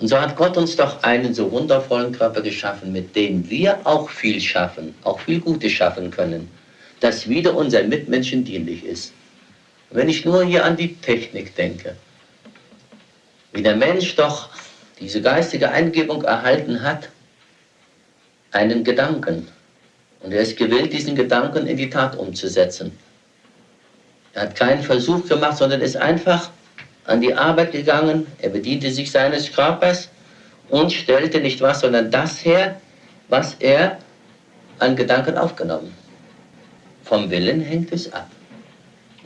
Und so hat Gott uns doch einen so wundervollen Körper geschaffen, mit dem wir auch viel schaffen, auch viel Gutes schaffen können, das wieder unseren Mitmenschen dienlich ist. wenn ich nur hier an die Technik denke, wie der Mensch doch diese geistige Eingebung erhalten hat, einen Gedanken. Und er ist gewillt, diesen Gedanken in die Tat umzusetzen. Er hat keinen Versuch gemacht, sondern ist einfach an die Arbeit gegangen. Er bediente sich seines Körpers und stellte nicht was, sondern das her, was er an Gedanken aufgenommen. Vom Willen hängt es ab.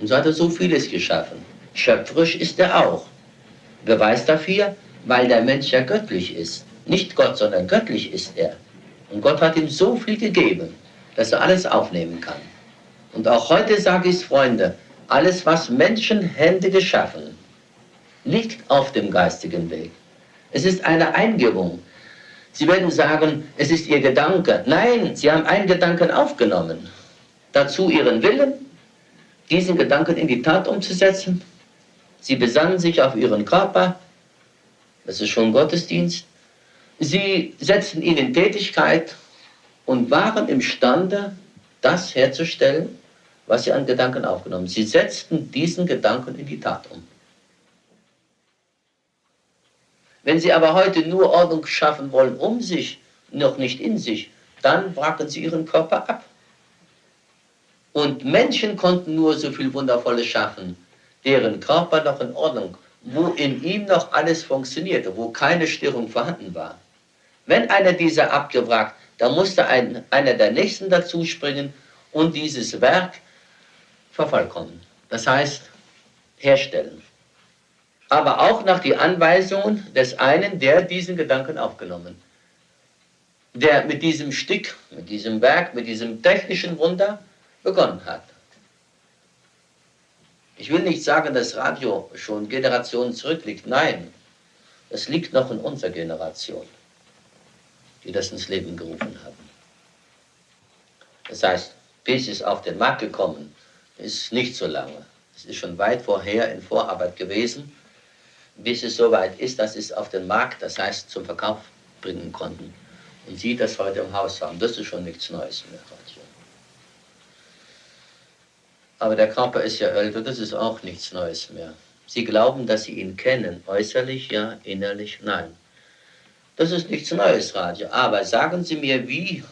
Und so hat er so vieles geschaffen. Schöpferisch ist er auch. Beweis dafür, weil der Mensch ja göttlich ist. Nicht Gott, sondern göttlich ist er. Und Gott hat ihm so viel gegeben, dass er alles aufnehmen kann. Und auch heute sage ich es, Freunde, alles, was Menschenhände geschaffen, liegt auf dem geistigen Weg. Es ist eine Eingebung. Sie werden sagen, es ist Ihr Gedanke. Nein, Sie haben einen Gedanken aufgenommen. Dazu Ihren Willen, diesen Gedanken in die Tat umzusetzen. Sie besannen sich auf Ihren Körper. Das ist schon Gottesdienst. Sie setzten ihn in Tätigkeit und waren imstande, das herzustellen, was sie an Gedanken aufgenommen. Sie setzten diesen Gedanken in die Tat um. Wenn Sie aber heute nur Ordnung schaffen wollen um sich, noch nicht in sich, dann wracken Sie Ihren Körper ab. Und Menschen konnten nur so viel Wundervolles schaffen, deren Körper noch in Ordnung, wo in ihm noch alles funktionierte, wo keine Störung vorhanden war. Wenn einer dieser abgewrackt, dann musste ein, einer der Nächsten dazu springen und dieses Werk vervollkommen. Das heißt, herstellen. Aber auch nach die Anweisungen des einen, der diesen Gedanken aufgenommen, der mit diesem Stück, mit diesem Werk, mit diesem technischen Wunder begonnen hat. Ich will nicht sagen, dass Radio schon Generationen zurückliegt. Nein, es liegt noch in unserer Generation, die das ins Leben gerufen haben. Das heißt, bis es auf den Markt gekommen ist nicht so lange. Es ist schon weit vorher in Vorarbeit gewesen, bis es soweit ist, dass es auf den Markt, das heißt zum Verkauf bringen konnten. Und Sie das heute im Haus haben, das ist schon nichts Neues mehr. Aber der Körper ist ja älter, das ist auch nichts Neues mehr. Sie glauben, dass Sie ihn kennen, äußerlich ja, innerlich nein. Das ist nichts Neues, Radio. Aber sagen Sie mir, wie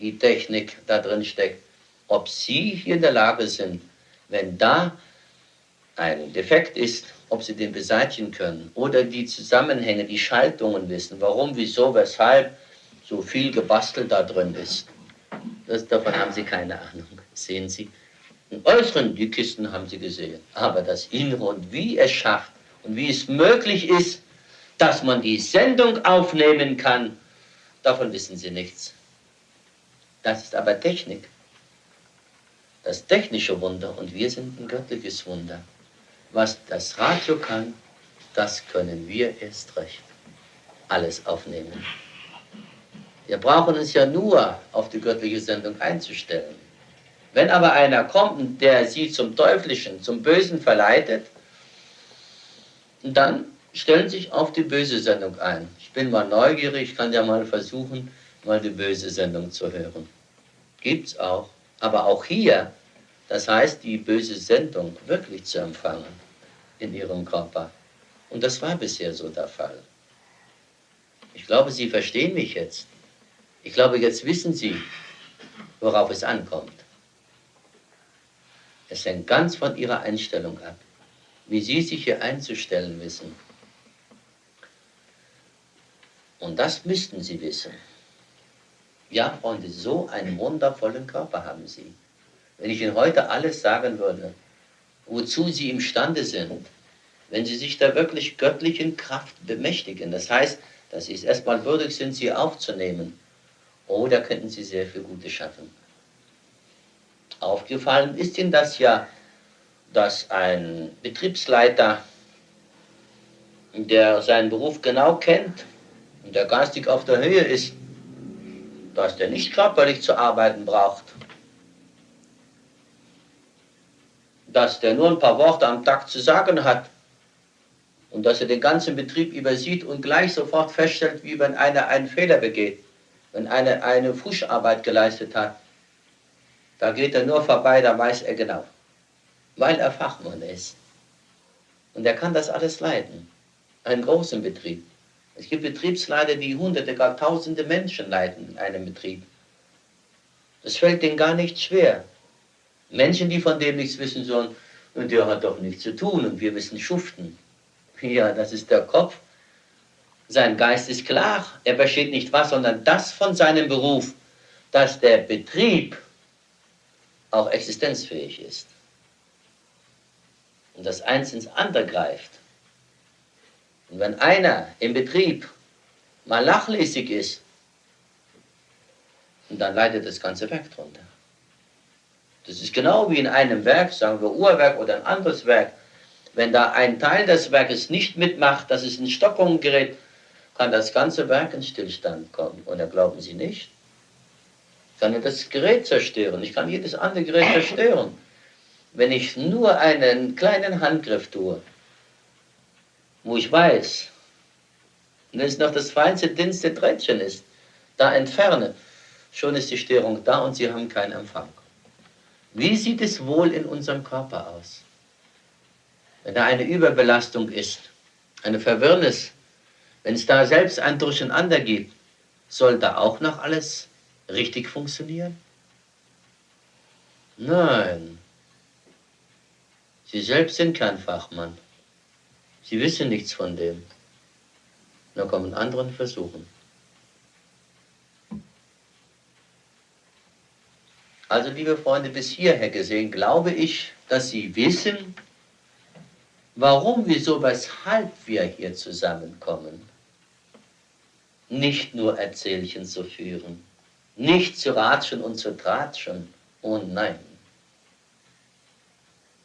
die Technik da drin steckt ob Sie hier in der Lage sind, wenn da ein Defekt ist, ob Sie den beseitigen können oder die Zusammenhänge, die Schaltungen wissen, warum, wieso, weshalb so viel gebastelt da drin ist. Das, davon haben Sie keine Ahnung, sehen Sie. Im Äußeren, die Kisten haben Sie gesehen, aber das Innere und wie es schafft und wie es möglich ist, dass man die Sendung aufnehmen kann, davon wissen Sie nichts. Das ist aber Technik das technische Wunder und wir sind ein göttliches Wunder. Was das Radio kann, das können wir erst recht alles aufnehmen. Wir brauchen uns ja nur auf die göttliche Sendung einzustellen. Wenn aber einer kommt, der sie zum Teuflischen, zum Bösen verleitet, dann stellen sich auf die böse Sendung ein. Ich bin mal neugierig, ich kann ja mal versuchen, mal die böse Sendung zu hören. Gibt's auch. Aber auch hier, das heißt, die böse Sendung wirklich zu empfangen in ihrem Körper. Und das war bisher so der Fall. Ich glaube, Sie verstehen mich jetzt. Ich glaube, jetzt wissen Sie, worauf es ankommt. Es hängt ganz von Ihrer Einstellung ab, wie Sie sich hier einzustellen wissen. Und das müssten Sie wissen. Ja, Freunde, so einen wundervollen Körper haben Sie. Wenn ich Ihnen heute alles sagen würde, wozu Sie imstande sind, wenn Sie sich der wirklich göttlichen Kraft bemächtigen, das heißt, dass Sie es erstmal würdig sind, sie aufzunehmen, oh, da könnten Sie sehr viel Gutes schaffen. Aufgefallen ist Ihnen das ja, dass ein Betriebsleiter, der seinen Beruf genau kennt und der geistig auf der Höhe ist, dass der nicht körperlich zu arbeiten braucht. Dass der nur ein paar Worte am Tag zu sagen hat und dass er den ganzen Betrieb übersieht und gleich sofort feststellt, wie wenn einer einen Fehler begeht, wenn einer eine Fuscharbeit geleistet hat. Da geht er nur vorbei, da weiß er genau, weil er Fachmann ist. Und er kann das alles leiten, einen großen Betrieb. Es gibt Betriebsleiter, die hunderte, gar tausende Menschen leiten in einem Betrieb. Das fällt denen gar nicht schwer. Menschen, die von dem nichts wissen sollen, und der hat doch nichts zu tun und wir müssen schuften. Ja, das ist der Kopf. Sein Geist ist klar. Er versteht nicht was, sondern das von seinem Beruf, dass der Betrieb auch existenzfähig ist. Und das eins ins andere greift. Und wenn einer im Betrieb mal nachlässig ist, dann leidet das ganze Werk drunter. Das ist genau wie in einem Werk, sagen wir Uhrwerk oder ein anderes Werk. Wenn da ein Teil des Werkes nicht mitmacht, dass es in Stockung gerät, kann das ganze Werk in Stillstand kommen. Da glauben Sie nicht? Ich kann ja das Gerät zerstören. Ich kann jedes andere Gerät zerstören. Wenn ich nur einen kleinen Handgriff tue, wo ich weiß, wenn es noch das feinste, dünnste Drähtchen ist, da entferne, schon ist die Störung da und Sie haben keinen Empfang. Wie sieht es wohl in unserem Körper aus? wenn da eine Überbelastung ist, eine Verwirrnis, wenn es da selbst ein Durcheinander gibt, soll da auch noch alles richtig funktionieren? Nein. Sie selbst sind kein Fachmann. Sie wissen nichts von dem. Da kommen anderen versuchen. Also, liebe Freunde, bis hierher gesehen, glaube ich, dass Sie wissen, warum, wieso, weshalb wir hier zusammenkommen. Nicht nur Erzählchen zu führen, nicht zu ratschen und zu tratschen, oh nein.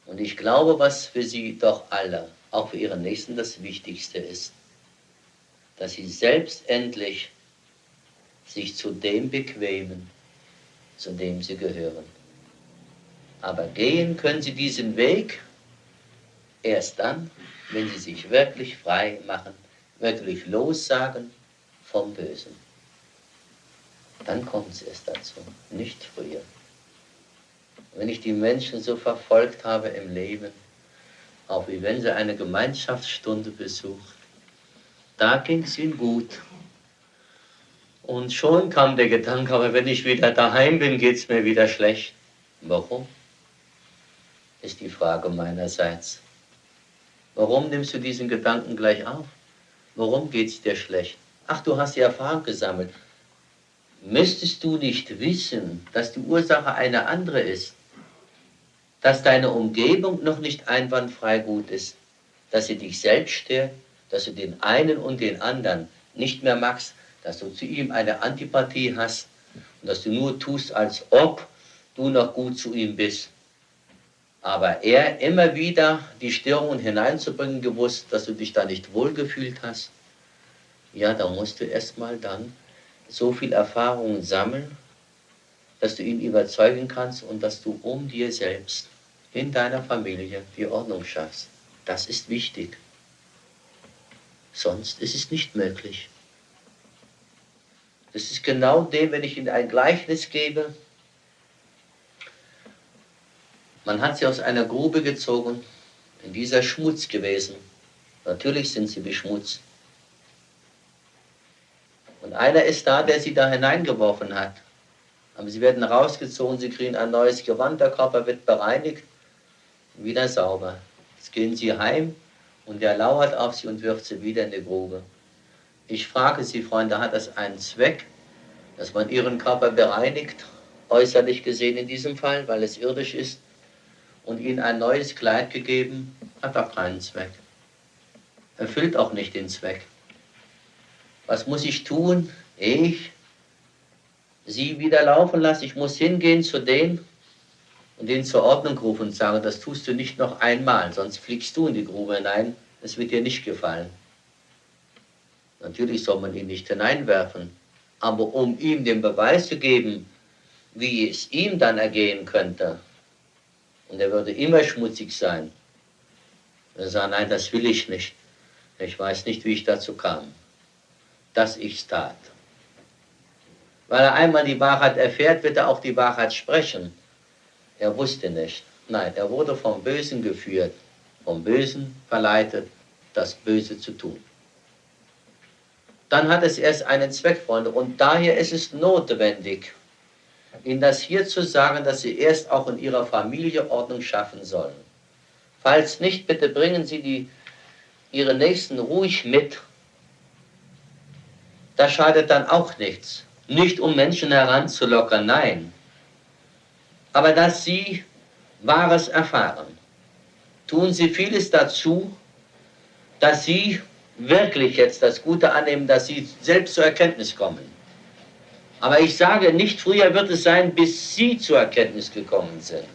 Und ich glaube, was für Sie doch alle, auch für Ihren Nächsten, das Wichtigste ist, dass Sie selbst endlich sich zu dem bequemen, zu dem Sie gehören. Aber gehen können Sie diesen Weg Erst dann, wenn sie sich wirklich frei machen, wirklich lossagen vom Bösen. Dann kommt es erst dazu, nicht früher. Wenn ich die Menschen so verfolgt habe im Leben, auch wie wenn sie eine Gemeinschaftsstunde besucht, da ging es ihnen gut. Und schon kam der Gedanke, aber wenn ich wieder daheim bin, geht es mir wieder schlecht. Warum? Ist die Frage meinerseits. Warum nimmst du diesen Gedanken gleich auf? Warum geht es dir schlecht? Ach, du hast die Erfahrung gesammelt. Müsstest du nicht wissen, dass die Ursache eine andere ist? Dass deine Umgebung noch nicht einwandfrei gut ist? Dass sie dich selbst stört? Dass du den einen und den anderen nicht mehr magst? Dass du zu ihm eine Antipathie hast? Und dass du nur tust, als ob du noch gut zu ihm bist? aber er immer wieder die Störungen hineinzubringen gewusst, dass du dich da nicht wohlgefühlt hast, ja, da musst du erstmal dann so viel Erfahrung sammeln, dass du ihn überzeugen kannst und dass du um dir selbst in deiner Familie die Ordnung schaffst. Das ist wichtig. Sonst ist es nicht möglich. Das ist genau dem, wenn ich Ihnen ein Gleichnis gebe, man hat sie aus einer Grube gezogen, in dieser Schmutz gewesen. Natürlich sind sie beschmutzt. Und einer ist da, der sie da hineingeworfen hat. Aber sie werden rausgezogen, sie kriegen ein neues Gewand, der Körper wird bereinigt, wieder sauber. Jetzt gehen sie heim und der lauert auf sie und wirft sie wieder in die Grube. Ich frage Sie, Freunde, hat das einen Zweck, dass man Ihren Körper bereinigt, äußerlich gesehen in diesem Fall, weil es irdisch ist? und ihnen ein neues Kleid gegeben, hat auch keinen Zweck. Erfüllt auch nicht den Zweck. Was muss ich tun? Ich sie wieder laufen lasse. Ich muss hingehen zu denen und den zur Ordnung rufen und sagen, das tust du nicht noch einmal, sonst fliegst du in die Grube hinein. Es wird dir nicht gefallen. Natürlich soll man ihn nicht hineinwerfen, aber um ihm den Beweis zu geben, wie es ihm dann ergehen könnte, und er würde immer schmutzig sein. Er sagt, nein, das will ich nicht. Ich weiß nicht, wie ich dazu kam, dass ich es tat. Weil er einmal die Wahrheit erfährt, wird er auch die Wahrheit sprechen. Er wusste nicht. Nein, er wurde vom Bösen geführt, vom Bösen verleitet, das Böse zu tun. Dann hat es erst einen Zweck, Freunde, und daher ist es notwendig, Ihnen das hier zu sagen, dass Sie erst auch in Ihrer Familie Ordnung schaffen sollen. Falls nicht, bitte bringen Sie die, Ihre Nächsten ruhig mit. Das schadet dann auch nichts. Nicht um Menschen heranzulockern, nein. Aber dass sie Wahres erfahren. Tun sie vieles dazu, dass sie wirklich jetzt das Gute annehmen, dass sie selbst zur Erkenntnis kommen. Aber ich sage, nicht früher wird es sein, bis sie zur Erkenntnis gekommen sind,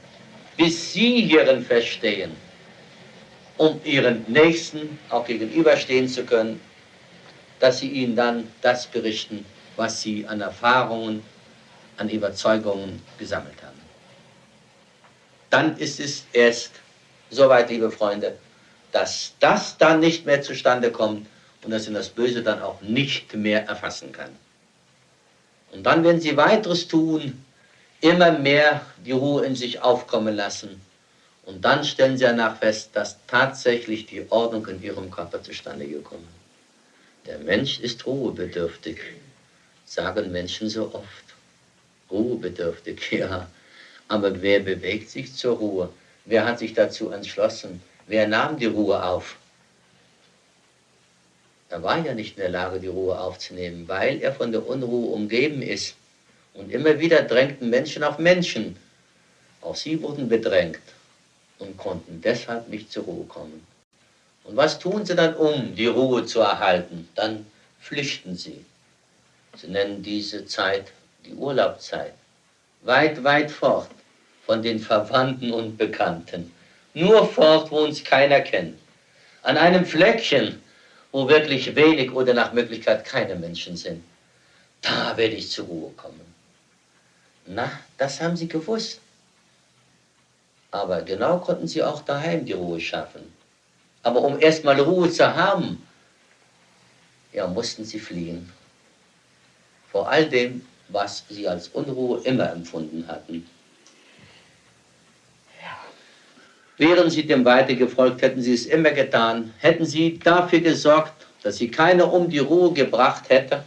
bis sie hierin verstehen, um ihren Nächsten auch gegenüberstehen zu können, dass sie ihnen dann das berichten, was sie an Erfahrungen, an Überzeugungen gesammelt haben. Dann ist es erst soweit, liebe Freunde, dass das dann nicht mehr zustande kommt und dass ihn das Böse dann auch nicht mehr erfassen kann. Und dann, wenn sie weiteres tun, immer mehr die Ruhe in sich aufkommen lassen. Und dann stellen sie danach fest, dass tatsächlich die Ordnung in ihrem Körper zustande gekommen ist. Der Mensch ist ruhebedürftig sagen Menschen so oft. Ruhebedürftig, ja. Aber wer bewegt sich zur Ruhe? Wer hat sich dazu entschlossen? Wer nahm die Ruhe auf? Er war ja nicht in der Lage, die Ruhe aufzunehmen, weil er von der Unruhe umgeben ist. Und immer wieder drängten Menschen auf Menschen. Auch sie wurden bedrängt und konnten deshalb nicht zur Ruhe kommen. Und was tun sie dann, um die Ruhe zu erhalten? Dann flüchten sie. Sie nennen diese Zeit die Urlaubszeit. Weit, weit fort von den Verwandten und Bekannten. Nur fort, wo uns keiner kennt. An einem Fleckchen, wo wirklich wenig oder nach Möglichkeit keine Menschen sind. Da werde ich zur Ruhe kommen. Na, das haben sie gewusst. Aber genau konnten sie auch daheim die Ruhe schaffen. Aber um erstmal Ruhe zu haben, ja, mussten sie fliehen vor all dem, was sie als Unruhe immer empfunden hatten. Wären sie dem Weite gefolgt, hätten sie es immer getan, hätten sie dafür gesorgt, dass sie keiner um die Ruhe gebracht hätte,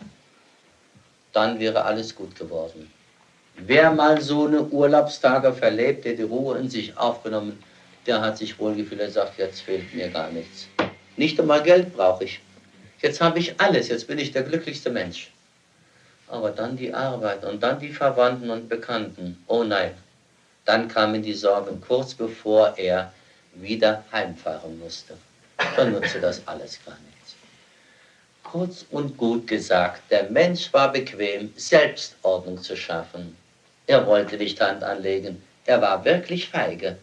dann wäre alles gut geworden. Wer mal so eine Urlaubstage verlebt, der die Ruhe in sich aufgenommen, der hat sich wohlgefühlt, er sagt, jetzt fehlt mir gar nichts. Nicht einmal Geld brauche ich. Jetzt habe ich alles, jetzt bin ich der glücklichste Mensch aber dann die Arbeit und dann die Verwandten und Bekannten. Oh nein, dann kamen die Sorgen kurz bevor er wieder heimfahren musste. Dann nutzte das alles gar nichts. Kurz und gut gesagt, der Mensch war bequem, Selbstordnung zu schaffen. Er wollte nicht Hand anlegen, er war wirklich feige.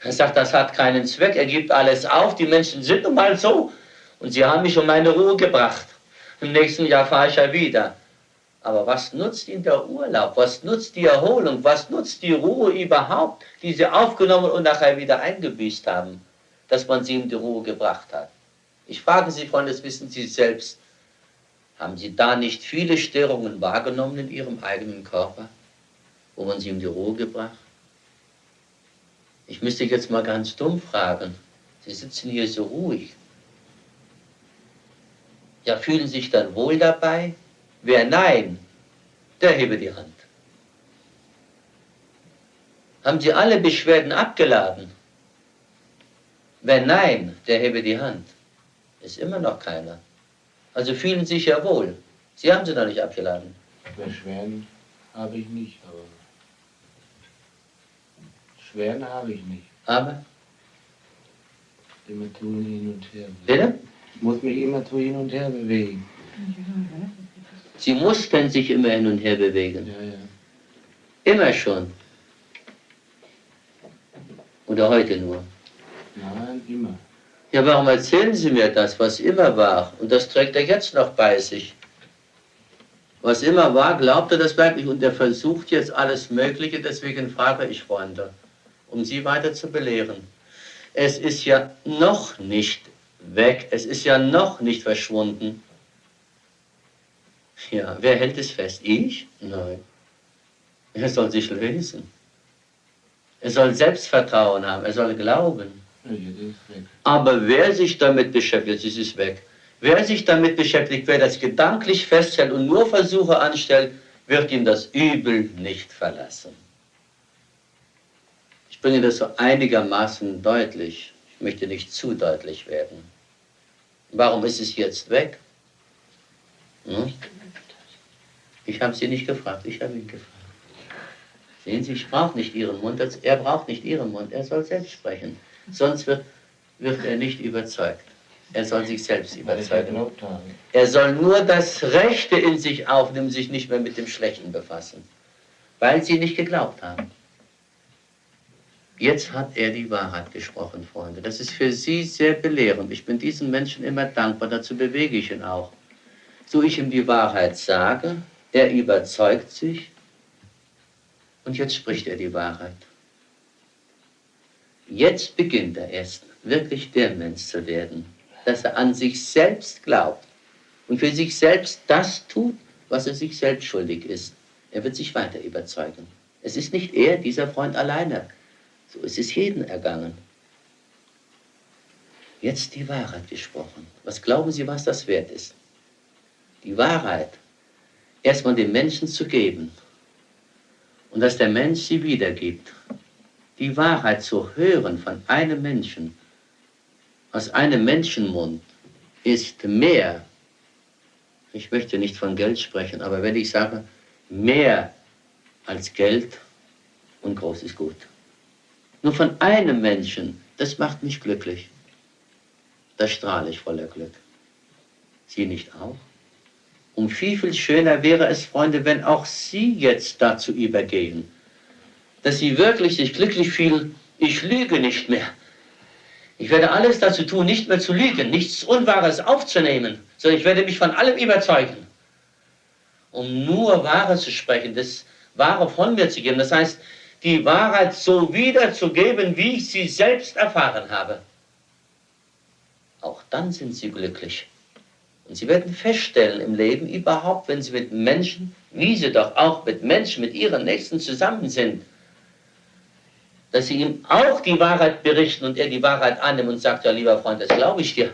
Er sagt, das hat keinen Zweck, er gibt alles auf, die Menschen sind nun mal so und sie haben mich um meine Ruhe gebracht. Im nächsten Jahr fahre ich ja wieder. Aber was nutzt Ihnen der Urlaub? Was nutzt die Erholung? Was nutzt die Ruhe überhaupt, die Sie aufgenommen und nachher wieder eingebüßt haben, dass man Sie in die Ruhe gebracht hat? Ich frage Sie, Freunde, das wissen Sie selbst. Haben Sie da nicht viele Störungen wahrgenommen in Ihrem eigenen Körper, wo man Sie in die Ruhe gebracht? Ich müsste jetzt mal ganz dumm fragen. Sie sitzen hier so ruhig. Ja, fühlen sich dann wohl dabei? Wer Nein, der hebe die Hand. Haben Sie alle Beschwerden abgeladen? Wer Nein, der hebe die Hand. Ist immer noch keiner. Also fühlen Sie sich ja wohl. Sie haben sie noch nicht abgeladen. Beschwerden habe ich nicht, aber Beschwerden habe ich nicht. Aber? Immer tun hin und her. Bitte? Ich muss mich immer zu hin und her bewegen. Sie mussten sich immer hin und her bewegen. Ja, ja. Immer schon. Oder heute nur. Nein, immer. Ja, warum erzählen Sie mir das, was immer war? Und das trägt er jetzt noch bei sich. Was immer war, glaubt er das wirklich und er versucht jetzt alles Mögliche, deswegen frage ich Freunde, um Sie weiter zu belehren. Es ist ja noch nicht weg. Es ist ja noch nicht verschwunden. Ja, wer hält es fest? Ich? Nein. Er soll sich lösen. Er soll Selbstvertrauen haben, er soll glauben. Aber wer sich damit beschäftigt, es ist weg. Wer sich damit beschäftigt, wer das gedanklich festhält und nur Versuche anstellt, wird ihm das Übel nicht verlassen. Ich bringe das so einigermaßen deutlich. Ich möchte nicht zu deutlich werden. Warum ist es jetzt weg? Hm? Ich habe Sie nicht gefragt, ich habe ihn gefragt. Sehen Sie, ich brauche nicht Ihren Mund, er braucht nicht Ihren Mund, er soll selbst sprechen. Sonst wird, wird er nicht überzeugt. Er soll sich selbst überzeugen. Er soll nur das Rechte in sich aufnehmen, sich nicht mehr mit dem Schlechten befassen, weil sie nicht geglaubt haben. Jetzt hat er die Wahrheit gesprochen, Freunde. Das ist für Sie sehr belehrend. Ich bin diesen Menschen immer dankbar, dazu bewege ich ihn auch. So ich ihm die Wahrheit sage, er überzeugt sich und jetzt spricht er die Wahrheit. Jetzt beginnt er erst wirklich der Mensch zu werden, dass er an sich selbst glaubt und für sich selbst das tut, was er sich selbst schuldig ist. Er wird sich weiter überzeugen. Es ist nicht er, dieser Freund alleine. So ist es jeden ergangen. Jetzt die Wahrheit gesprochen. Was glauben Sie, was das wert ist? Die Wahrheit erstmal dem Menschen zu geben und dass der Mensch sie wiedergibt die Wahrheit zu hören von einem Menschen, aus einem Menschenmund, ist mehr, ich möchte nicht von Geld sprechen, aber wenn ich sage, mehr als Geld und groß ist gut. Nur von einem Menschen, das macht mich glücklich. Da strahle ich voller Glück. Sie nicht auch? Und viel, viel schöner wäre es, Freunde, wenn auch Sie jetzt dazu übergehen, dass sie wirklich sich glücklich fühlen, ich lüge nicht mehr. Ich werde alles dazu tun, nicht mehr zu lügen, nichts Unwahres aufzunehmen, sondern ich werde mich von allem überzeugen, um nur Wahre zu sprechen, das Wahre von mir zu geben. Das heißt, die Wahrheit so wiederzugeben, wie ich sie selbst erfahren habe. Auch dann sind sie glücklich. Und sie werden feststellen im Leben überhaupt, wenn sie mit Menschen, wie sie doch auch mit Menschen, mit ihren Nächsten zusammen sind, dass sie ihm auch die Wahrheit berichten und er die Wahrheit annimmt und sagt, ja lieber Freund, das glaube ich dir.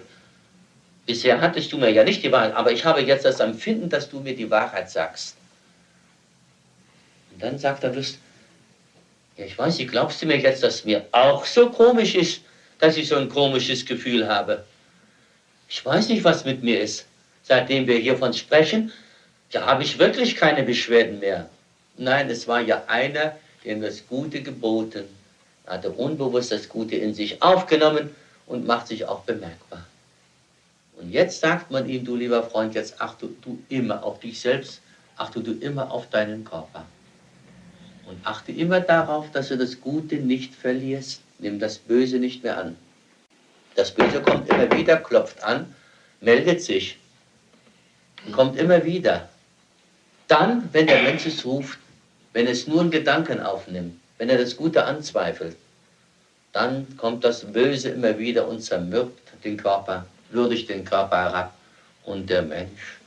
Bisher hattest du mir ja nicht die Wahrheit, aber ich habe jetzt das Empfinden, dass du mir die Wahrheit sagst. Und dann sagt er Lust, ja ich weiß nicht, glaubst du mir jetzt, dass mir auch so komisch ist, dass ich so ein komisches Gefühl habe? Ich weiß nicht, was mit mir ist. Seitdem wir hiervon sprechen, da habe ich wirklich keine Beschwerden mehr. Nein, es war ja einer, dem das Gute geboten er unbewusst das Gute in sich aufgenommen und macht sich auch bemerkbar. Und jetzt sagt man ihm, du lieber Freund, jetzt achte du immer auf dich selbst, achte du immer auf deinen Körper. Und achte immer darauf, dass du das Gute nicht verlierst. Nimm das Böse nicht mehr an. Das Böse kommt immer wieder, klopft an, meldet sich und kommt immer wieder. Dann, wenn der Mensch es ruft, wenn es nur einen Gedanken aufnimmt, wenn er das Gute anzweifelt, dann kommt das Böse immer wieder und zermürbt den Körper, würdigt den Körper herab und der Mensch